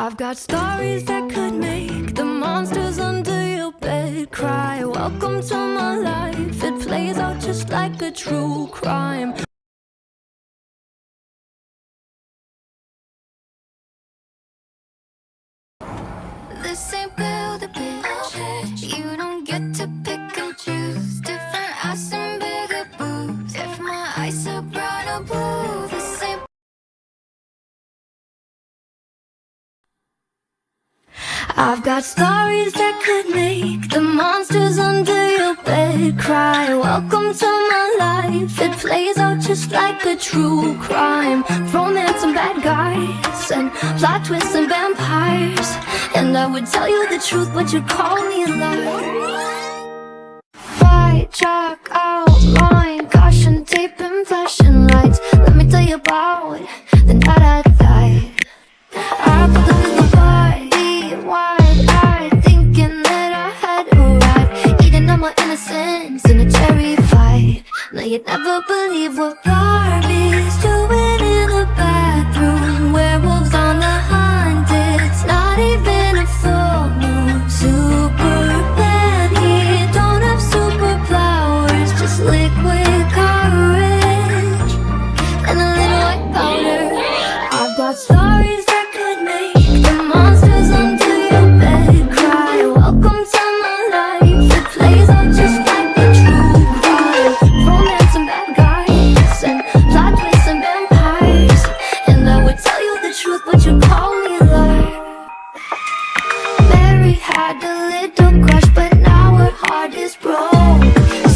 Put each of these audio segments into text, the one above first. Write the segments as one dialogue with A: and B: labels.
A: I've got stories that could make the monsters under your bed cry. Welcome to my life, it plays out just like a true crime. This ain't build a bitch. You don't get to pick and choose. Different ass and bigger boobs. If my eyes are brown or blue, I've got stories that could make the monsters under your bed cry. Welcome to my life. It plays out just like a true crime. Romance and bad guys, and plot twists and vampires. And I would tell you the truth, but you'd call me a liar. White chalk outline, caution tape and flashing lights. Let me tell you about the night I innocence in a cherry fight. Now you'd never believe what Barbie's doing in the bathroom. Werewolves on the hunt, it's not even a full moon. Superman, he don't have superpowers, just liquid courage and a little white powder. I've got stories had a little crush, but now her heart is broke.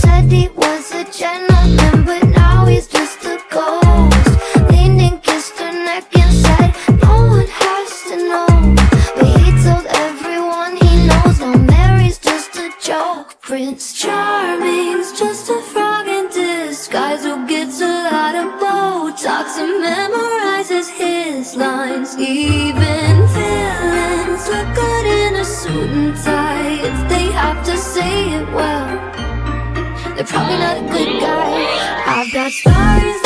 A: Said he was a gentleman, but now he's just a ghost. Leaned and kissed her neck and said, No one has to know. But he told everyone he knows now Mary's just a joke. Prince Charming's just a frog in disguise who gets a lot of Botox and memorizes his lines. Even villains look suit and tie if they have to say it well. They're probably not a good guy. I've got stories